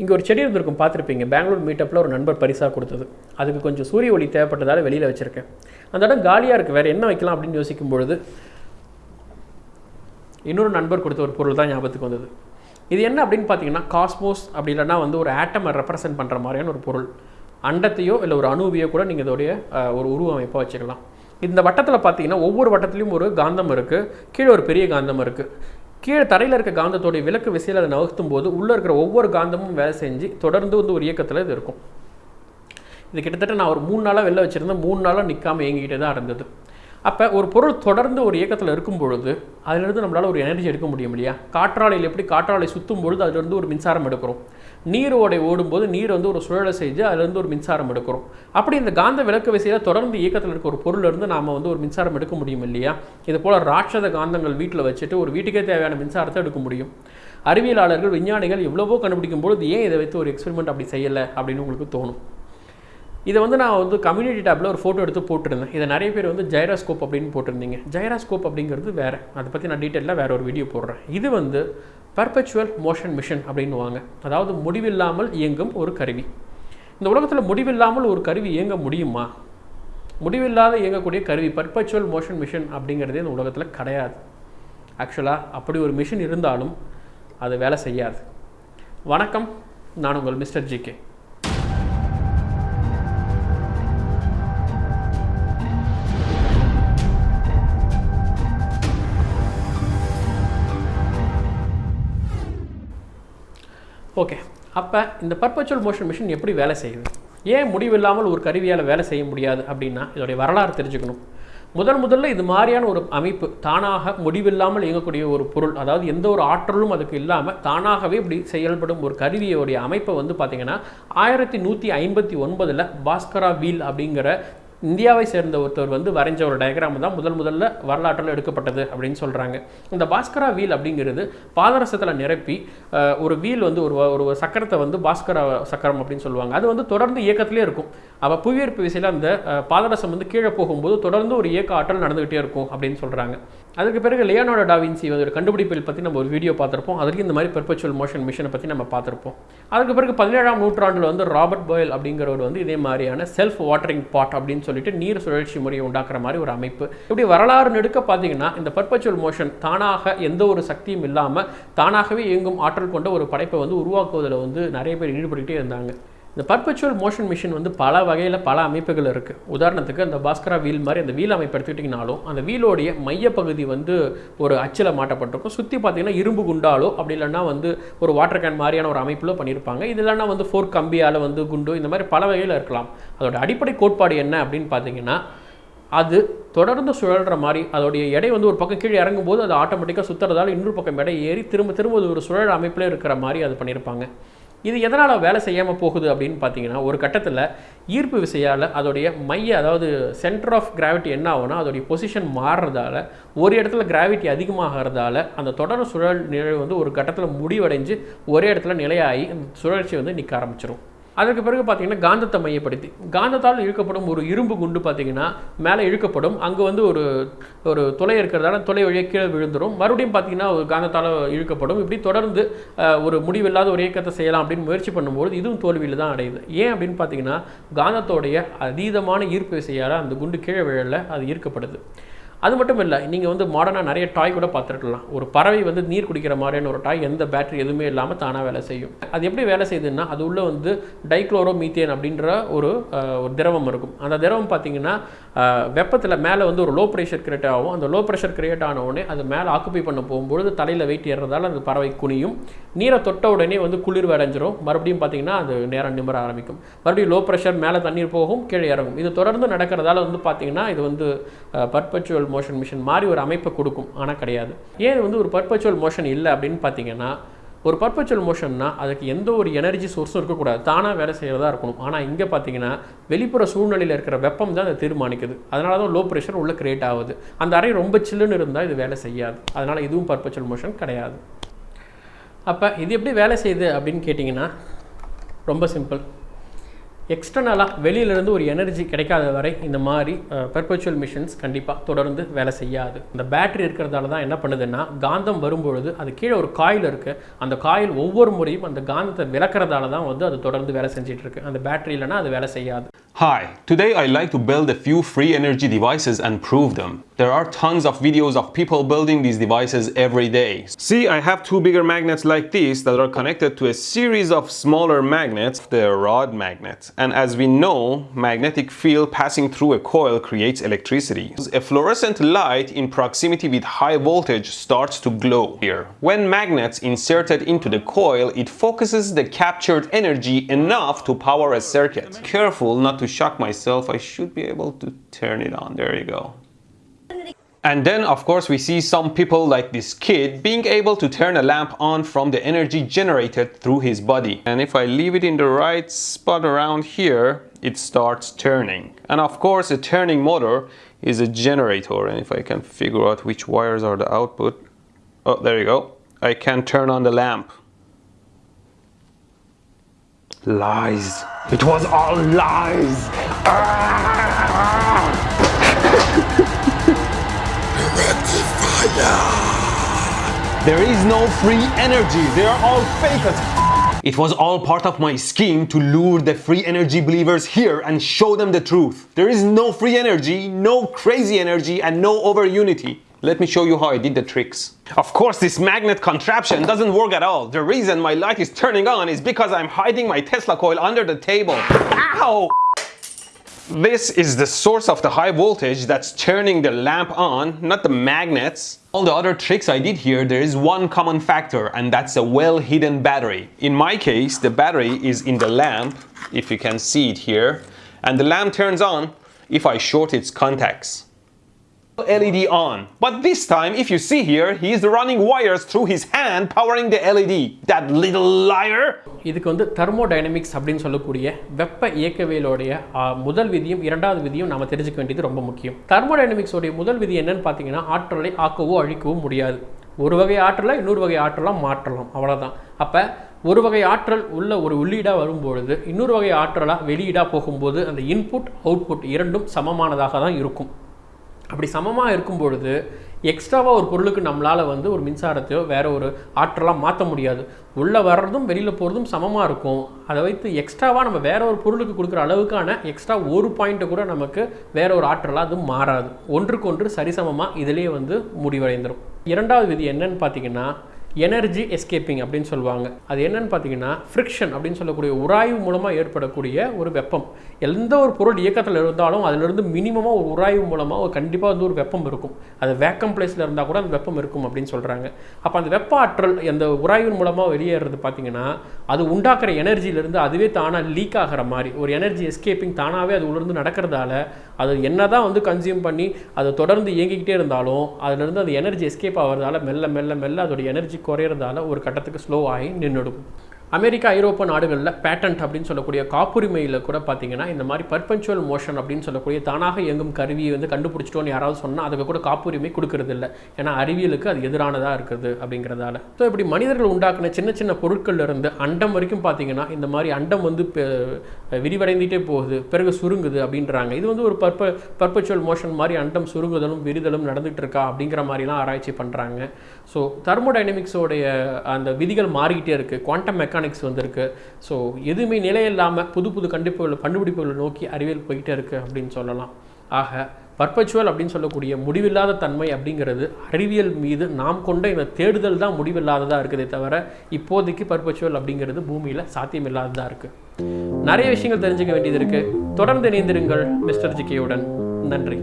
இங்கே ஒரு செடி இருந்திருக்கும் பார்த்துருப்பீங்க. பெங்களூர் மீட்டப்பில் ஒரு நண்பர் பரிசாக கொடுத்தது. அதுக்கு கொஞ்சம் சூரிய ஒளி தேவைப்பட்டதால் வெளியில் வச்சுருக்கேன். அந்த இடம் காலியாக இருக்குது வேறு என்ன வைக்கலாம் அப்படின்னு யோசிக்கும் பொழுது இன்னொரு நண்பர் கொடுத்த ஒரு பொருள் தான் ஞாபகத்துக்கு வந்தது. இது என்ன அப்படின்னு பார்த்தீங்கன்னா காஸ்மோஸ் அப்படி இல்லைன்னா வந்து ஒரு ஆட்டமை ரெப்ரசன்ட் பண்ணுற மாதிரியான ஒரு பொருள். அண்டத்தையோ இல்லை ஒரு அணுவியோ கூட நீங்கள் இதோடைய ஒரு உருவமைப்பாக வச்சுக்கலாம். இந்த வட்டத்தில் பார்த்தீங்கன்னா ஒவ்வொரு வட்டத்துலேயும் ஒரு காந்தம் இருக்குது கீழே ஒரு பெரிய காந்தம் இருக்குது கீழே தரையில் இருக்க காந்தத்தோடைய விளக்கு விசையில் அதை நகர்த்தும் போது உள்ளே இருக்கிற ஒவ்வொரு காந்தமும் வேலை செஞ்சு தொடர்ந்து வந்து ஒரு இயக்கத்தில் இது இருக்கும். இது கிட்டத்தட்ட நான் ஒரு மூணு நாளாக வெளில வச்சுருந்தேன். மூணு நாளாக நிற்காம இயங்கிக்கிட்டே தான் இருந்தது. அப்போ ஒரு பொருள் தொடர்ந்து ஒரு இயக்கத்தில் இருக்கும் பொழுது அதிலிருந்து நம்மளால் ஒரு எனர்ஜி எடுக்க முடியும் இல்லையா? காற்றாலையில் எப்படி காற்றாலை சுற்றும் பொழுது அதிலிருந்து ஒரு மின்சாரம் எடுக்கிறோம். நீர் ஓடை ஓடும்போது நீர் வந்து ஒரு சுழலை செஞ்சு அதிலிருந்து ஒரு மின்சாரம் எடுக்கிறோம். அப்படி இந்த காந்த விளக்கு விசையில் தொடர்ந்து இயக்கத்தில் இருக்க ஒரு பொருளிலிருந்து நாம் வந்து ஒரு மின்சாரம் எடுக்க முடியும் இல்லையா? இது போல் ராட்சத காந்தங்கள் வீட்டில் வச்சுட்டு ஒரு வீட்டுக்கே தேவையான மின்சாரத்தை எடுக்க முடியும். அறிவியலாளர்கள் விஞ்ஞானிகள் எவ்வளவோ கண்டுபிடிக்கும் பொழுது ஏன் இதை வைத்து ஒரு எக்ஸ்பெரிமெண்ட் அப்படி செய்யலை அப்படின்னு உங்களுக்கு தோணும்? இதை வந்து நான் வந்து கம்யூனிட்டி டேப்பில் ஒரு ஃபோட்டோ எடுத்து போட்டிருந்தேன். இதை நிறைய பேர் வந்து ஜைராஸ்கோப் அப்படின்னு போட்டிருந்தீங்க. ஜைராஸ்கோப் அப்படிங்கிறது வேறு. அதை பற்றி நான் டீட்டெயிலாக வேறு ஒரு வீடியோ போடுறேன். இது வந்து பர்பச்சுவல் மோஷன் மிஷன் அப்படின்னுவாங்க. அதாவது முடிவில்லாமல் இயங்கும் ஒரு கருவி. இந்த உலகத்தில் முடிவில்லாமல் ஒரு கருவி இயங்க முடியுமா? முடிவில்லாத இயங்கக்கூடிய கருவி பர்பச்சுவல் மோஷன் மிஷின் அப்படிங்கிறதே இந்த உலகத்தில் கிடையாது. ஆக்சுவலாக அப்படி ஒரு மிஷின் இருந்தாலும் அது வேலை செய்யாது. வணக்கம். நான் உங்கள் மிஸ்டர் ஜிகே ஓகே அப்போ இந்த பர்பச்சுவல் மோஷன் மிஷின் எப்படி வேலை செய்யுது? ஏன் முடிவில்லாமல் ஒரு கருவியால் வேலை செய்ய முடியாது அப்படின்னா இதோடைய வரலாறு தெரிஞ்சுக்கணும். முதல் முதல்ல இது மாதிரியான ஒரு அமைப்பு தானாக முடிவில்லாமல் இயங்கக்கூடிய ஒரு பொருள் அதாவது எந்த ஒரு ஆற்றலும் அதுக்கு இல்லாமல் தானாகவே இப்படி செயல்படும் ஒரு கருவியோடைய அமைப்பை வந்து பார்த்திங்கன்னா ஆயிரத்தி நூற்றி ஐம்பத்தி ஒன்பதில் பாஸ்கரா வீல் அப்படிங்கிற இந்தியாவை சேர்ந்த ஒருத்தர் வந்து வரைஞ்ச ஒரு டயக்ராம் தான் முதல் முதல்ல வரலாற்றில் எடுக்கப்பட்டது அப்படின்னு சொல்கிறாங்க இந்த பாஸ்கரா வீல் அப்படிங்கிறது பாதரசத்தில் நிரப்பி ஒரு வீல் வந்து ஒரு ஒரு சக்கரத்தை வந்து பாஸ்கரா சக்கரம் அப்படின்னு சொல்லுவாங்க. அது வந்து தொடர்ந்து இயக்கத்திலே இருக்கும். அப்போ புவியீர்ப்பு விசையில் அந்த பாதரசம் வந்து கீழே போகும்போது தொடர்ந்து ஒரு இயக்க ஆற்றல் நடந்துகிட்டே இருக்கும் அப்படின்னு சொல்கிறாங்க அதுக்கு பிறகு லியோனார்டோ டாவின்சி ஒரு கண்டுபிடிப்பில் பற்றி நம்ம ஒரு வீடியோ பார்த்துருப்போம். அதுக்கு இந்த மாதிரி பெர்பச்சுவல் மோஷன் மிஷனை பற்றி நம்ம பார்த்துருப்போம். அதுக்கு பிறகு பதினேழாம் நூற்றாண்டில் வந்து ராபர்ட் பாயில் அப்படிங்கிறவர் வந்து இதே மாதிரியான செல்ஃப் வாட்டரிங் பாட் அப்படின்னு சொல்லிட்டு நீர் சுழற்சி முறையை உண்டாக்குற மாதிரி ஒரு அமைப்பு. இப்படி வரலாறு நெடுக்க பார்த்தீங்கன்னா இந்த பர்பச்சுவல் மோஷன் தானாக எந்த ஒரு சக்தியும் இல்லாமல் தானாகவே இயங்கும் ஆற்றல் கொண்ட ஒரு படைப்பை வந்து உருவாக்குவதில் வந்து நிறைய பேர் ஈடுபட்டுக்கிட்டே இருந்தாங்க. இந்த பர்பச்சுவல் மோஷன் மிஷின் வந்து பல வகையில் பல அமைப்புகள் இருக்குது உதாரணத்துக்கு அந்த பாஸ்கரா வீல் மாதிரி அந்த வீல் அமைப்பு எடுத்துக்கிட்டிங்கனாலும் அந்த வீலோடைய மையப்பகுதி வந்து ஒரு அச்சில் மாட்டப்பட்டிருக்கும். சுற்றி பார்த்திங்கன்னா இரும்பு குண்டாலோ அப்படி இல்லைன்னா வந்து ஒரு வாட்டர் கேன் மாதிரியான ஒரு அமைப்பிலோ பண்ணியிருப்பாங்க. இது இல்லைன்னா வந்து ஃபோர் கம்பியால் வந்து குண்டு இந்த மாதிரி பல வகையில் இருக்கலாம். அதோட அடிப்படை கோட்பாடு என்ன அப்படின்னு பார்த்தீங்கன்னா அது தொடர்ந்து சுழல்ற மாதிரி அதோடைய எடை வந்து ஒரு பக்கம் கீழே இறங்கும்போது அது ஆட்டோமேட்டிக்காக சுற்றுறதால இன்னொரு பக்கம் எடை ஏறி திரும்ப திரும்ப ஒரு சுழல் அமைப்பில் இருக்கிற மாதிரி அது பண்ணியிருப்பாங்க. இது எதனால் வேலை செய்யாமல் போகுது அப்படின்னு பார்த்தீங்கன்னா ஒரு கட்டத்தில் ஈர்ப்பு விசையால் அதோடைய மைய அதாவது சென்டர் ஆஃப் கிராவிட்டி என்ன ஆகும்னா அதோடைய பொசிஷன் மாறுறதால ஒரு இடத்துல கிராவிட்டி அதிகமாகிறதால அந்த தொடர் சுழல் நிலை வந்து ஒரு கட்டத்தில் முடிவடைஞ்சு ஒரே இடத்துல நிலையாகி அந்த சுழற்சி வந்து நிற்க ஆரம்பிச்சிடும் அதற்கு பிறகு பார்த்தீங்கன்னா காந்தத்தை மையப்படுத்தி காந்தத்தால் இழுக்கப்படும் ஒரு இரும்பு குண்டு பார்த்தீங்கன்னா மேலே இழுக்கப்படும். அங்கே வந்து ஒரு ஒரு துளை இருக்கிறதால துளை வழியாக கீழே விழுந்துடும் மறுபடியும் பார்த்தீங்கன்னா ஒரு காந்தத்தால் இழுக்கப்படும். இப்படி தொடர்ந்து ஒரு முடிவில்லாத ஒரு இயக்கத்தை செய்யலாம் அப்படின்னு முயற்சி பண்ணும்போது இதுவும் தோல்வியில் தான் அடையுது. ஏன் அப்படின்னு பார்த்தீங்கன்னா காந்தத்தோடைய அதீதமான ஈர்ப்பு விசையால் அந்த குண்டு கீழே விழல அது ஈர்க்கப்படுது. அது மட்டும் இல்லை நீங்கள் வந்து மாடர்னாக நிறைய டாய் கூட பார்த்துருக்கலாம். ஒரு பறவை வந்து நீர் குடிக்கிற மாதிரியான ஒரு டாய் எந்த பேட்டரி எதுவுமே இல்லாமல் தானாக வேலை செய்யும். அது எப்படி வேலை செய்யுதுன்னா அது உள்ளே வந்து டைக்ளோரோ மீத்தேன் அப்படின்ற ஒரு ஒரு திரவம் இருக்கும். அந்த திரவம் பார்த்தீங்கன்னா வெப்பத்தில் மேலே வந்து ஒரு லோ ப்ரெஷர் கிரியேட் ஆகும். அந்த லோ ப்ரெஷர் கிரியேட் ஆன உடனே அது மேலே ஆக்குப்பை பண்ண போகும்பொழுது தலையில் வெயிட் ஏறுறதால அந்த பறவை குனியும். நீரை தொட்ட உடனே வந்து குளிர் அடைஞ்சிரும். மறுபடியும் பார்த்தீங்கன்னா அது நேரம் நிமிர ஆரம்பிக்கும். மறுபடியும் லோ ப்ரெஷர் மேலே தண்ணீர் போகும் கீழே இறங்கும். இது தொடர்ந்து நடக்கிறதால வந்து பார்த்தீங்கன்னா இது வந்து பர்பச்சுவல் மோஷன் மிஷின் மாதிரி ஒரு அமைப்பை கொடுக்கும். ஆனால் கிடையாது. ஏன் வந்து ஒரு பர்பச்சுவல் மோஷன் இல்லை அப்படின்னு பார்த்தீங்கன்னா ஒரு பர்பச்சுவல் மோஷன்னா அதுக்கு எந்த ஒரு எனர்ஜி சோர்ஸும் இருக்கக்கூடாது. தானாக வேலை செய்கிறதா இருக்கணும். ஆனால் இங்கே பார்த்தீங்கன்னா வெளிப்புற சூழ்நிலையில் இருக்கிற வெப்பம் தான் அதை தீர்மானிக்குது. அதனால தான் லோ ப்ரெஷர் உள்ள கிரியேட் ஆகுது. அந்த அறை ரொம்ப சில்லுன்னு இருந்தால் இது வேலை செய்யாது. அதனால் இதுவும் பர்பச்சுவல் மோஷன் கிடையாது. அப்போ இது எப்படி வேலை செய்யுது அப்படின்னு கேட்டிங்கன்னா ரொம்ப சிம்பிள் எக்ஸ்டர்னலாக வெளியிலேருந்து ஒரு எனர்ஜி கிடைக்காத வரை இந்த மாதிரி பெர்பச்சுவல் மிஷின்ஸ் கண்டிப்பாக தொடர்ந்து வேலை செய்யாது. இந்த பேட்டரி இருக்கிறதால தான் என்ன பண்ணுதுன்னா காந்தம் வரும்பொழுது அது கீழே ஒரு காயில் இருக்குது அந்த காயில் ஒவ்வொரு முறையும் அந்த காந்தத்தை விளக்குறதால தான் வந்து அது தொடர்ந்து வேலை செஞ்சுட்டு இருக்கு. அந்த பேட்டரி இல்லைன்னா அது வேலை செய்யாது. Hi, today I like to build a few free energy devices and prove them. There are tons of videos of people building these devices every day. See, I have two bigger magnets like these that are connected to a series of smaller magnets, the rod magnets. And as we know, magnetic field passing through a coil creates electricity. A fluorescent light in proximity with high voltage starts to glow here. When magnets inserted into the coil, it focuses the captured energy enough to power a circuit. Careful not to shock myself, I should be able to turn it on. There you go. And then, of course, we see some people like this kid being able to turn a lamp on from the energy generated through his body. And if I leave it in the right spot around here, it starts turning. And of course, a turning motor is a generator. And if I can figure out which wires are the output, oh, there you go. I can turn on the lamp. Lies. It was all lies. Ah! There is no free energy. They are all fake as It was all part of my scheme to lure the free energy believers here and show them the truth. There is no free energy, no crazy energy, and no over unity. Let me show you how I did the tricks. Of course, this magnet contraption doesn't work at all. The reason my light is turning on is because I'm hiding my Tesla coil under the table. Ow! This is the source of the high voltage that's turning the lamp on, not the magnets. All the other tricks I did here, there is one common factor and that's a well-hidden battery. In my case, the battery is in the lamp, if you can see it here, and the lamp turns on if I short its contacts. LED on. But this time, if you see here, he is running wires through his hand powering the LED. That little liar! இதுக்கு வந்து thermodynamics அப்படின்னு சொல்லக்கூடிய வெப்ப இயக்கவியலோடைய முதல் விதியும் இரண்டாவது விதியும் நாம தெரிஞ்சுக்க வேண்டியது ரொம்ப முக்கியம் தெர்மோடைனமிக்ஸோடைய முதல் விதி என்னன்னு பார்த்தீங்கன்னா ஆற்றலை ஆக்கவோ அழிக்கவோ முடியாது ஒரு வகை ஆற்றலை இன்னொரு வகை ஆற்றலாம் மாற்றலாம் அவ்வளவுதான் அப்போ ஒரு வகை ஆற்றல் உள்ள ஒரு உள்ளீடாக வரும்பொழுது இன்னொரு வகை ஆற்றலாக வெளியீடாக போகும்போது அந்த இன்புட் அவுட்புட் இரண்டும் சமமானதாக தான் இருக்கும் அப்படி சமமாக இருக்கும் பொழுது எக்ஸ்ட்ராவாக ஒரு பொருளுக்கு நம்மளால் வந்து ஒரு மின்சாரத்தையோ வேறு ஒரு ஆற்றலாக மாற்ற முடியாது. உள்ளே வர்றதும் வெளியில் போகிறதும் சமமாக இருக்கும். அதை வைத்து எக்ஸ்ட்ராவாக நம்ம வேற ஒரு பொருளுக்கு கொடுக்குற அளவுக்கான எக்ஸ்ட்ரா ஒரு பாயிண்ட்டை கூட நமக்கு வேற ஒரு ஆற்றலாக அது மாறாது. ஒன்றுக்கொன்று சரிசமமாக இதிலேயே வந்து முடிவடைந்துடும் இரண்டாவது விதி என்னன்னு பார்த்தீங்கன்னா எனர்ஜி எஸ்கேப்பிங் அப்படின்னு சொல்லுவாங்க. அது என்னன்னு பார்த்தீங்கன்னா ஃப்ரிக்ஷன் அப்படின்னு சொல்லக்கூடிய உராய்வு மூலமாக ஏற்படக்கூடிய ஒரு வெப்பம். எந்த ஒரு பொருள் இயக்கத்தில் இருந்தாலும் அதிலிருந்து மினிமமாக ஒரு உராய்வு மூலமாக ஒரு கண்டிப்பாக வந்து ஒரு வெப்பம் இருக்கும். அது வேக்கம் பிளேஸில் இருந்தால் கூட அந்த வெப்பம் இருக்கும் அப்படின்னு சொல்கிறாங்க அப்போ அந்த வெப்ப ஆற்றல் அந்த உராய்வின் மூலமாக வெளியேறது பார்த்தீங்கன்னா அது உண்டாக்குற எனர்ஜியிலேருந்து அதுவே தானாக லீக் ஆகிற மாதிரி. ஒரு எனர்ஜி எஸ்கேப்பிங் தானாகவே அது உள்ளிருந்து நடக்கிறதால அது என்ன தான் வந்து கன்சியூம் பண்ணி அது தொடர்ந்து இயங்கிக்கிட்டே இருந்தாலும் அதுலேருந்து அந்த எனர்ஜி எஸ்கேப் ஆகிறதால மெல்ல மெல்ல மெல்ல அதோடைய எனர்ஜி குறையிறதால ஒரு கட்டத்துக்கு ஸ்லோ ஆகி நின்றுடும் அமெரிக்கா ஐரோப்பா நாடுகளில் பேட்டன்ட் அப்படின்னு சொல்லக்கூடிய காப்புரிமையில் கூட பார்த்தீங்கன்னா இந்த மாதிரி பர்பன்ச்சுவல் மோஷன் அப்படின்னு சொல்லக்கூடிய தானாக இயங்கும் கருவியை வந்து கண்டுபிடிச்சிட்டோன்னு யாராவது சொன்னால் அதுக்கு கூட காப்புரிமை கொடுக்கறது இல்லை ஏன்னா அறிவியலுக்கு அது எதிரானதாக இருக்குது அப்படிங்கிறதால. ஸோ இப்படி மனிதர்கள் உண்டாக்குன சின்ன சின்ன பொருட்கள்ல இருந்து அண்டம் வரைக்கும் பார்த்தீங்கன்னா இந்த மாதிரி அண்டம் வந்து விரிவடைந்துகிட்டே விரிவடைந்துட்டே போகுது. பிறகு சுருங்குது அப்படின்றாங்க. இது வந்து ஒரு பர்ப பர்பச்சுவல் மோஷன் மாதிரி அண்டம் சுருங்குதலும் விரிதலும் நடந்துகிட்டு இருக்கா அப்படிங்கிற மாதிரிலாம் ஆராய்ச்சி பண்ணுறாங்க ஸோ தெர்மோடைனமிக்ஸோடைய அந்த விதிகள் மாறிக்கிட்டே இருக்குது குவாண்டம் மெக்கானிக்ஸ் வந்திருக்கு. ஸோ எதுவுமே நிலையில்லாமல் புது புது கண்டுபிடிப்புகள் கண்டுபிடிப்புகளை நோக்கி அறிவியல் போய்கிட்டே இருக்குது அப்படின்னு சொல்லலாம். ஆக பர்பச்சுவல் அப்படின்னு சொல்லக்கூடிய முடிவில்லாத தன்மை அப்படிங்கிறது அறிவியல் மீது நாம் கொண்ட இந்த தேடுதல் தான் முடிவில்லாததாக இருக்குதே தவிர இப்போதைக்கு பர்பச்சுவல் அப்படிங்கிறது பூமியில் சாத்தியமில்லாததாக இருக்குது நிறைய விஷயங்கள் தெரிஞ்சுக்க வேண்டியது இருக்குது தொடர்ந்து இணைந்திருங்கள் மிஸ்டர் ஜிகேயுடன் நன்றி.